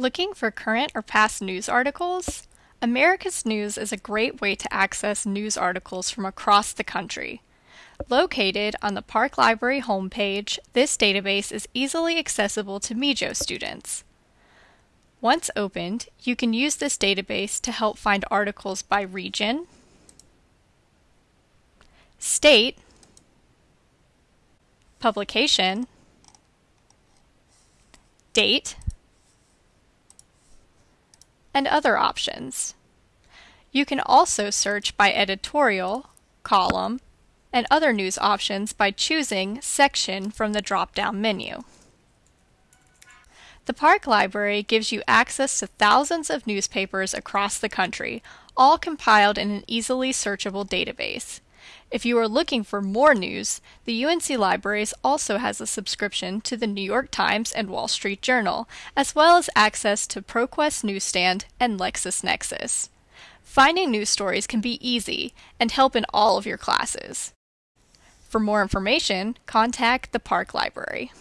Looking for current or past news articles? America's News is a great way to access news articles from across the country. Located on the Park Library homepage, this database is easily accessible to MeJo students. Once opened, you can use this database to help find articles by region, state, publication, date, and other options. You can also search by editorial, column, and other news options by choosing Section from the drop-down menu. The Park Library gives you access to thousands of newspapers across the country, all compiled in an easily searchable database. If you are looking for more news, the UNC Libraries also has a subscription to the New York Times and Wall Street Journal, as well as access to ProQuest Newsstand and LexisNexis. Finding news stories can be easy and help in all of your classes. For more information, contact the Park Library.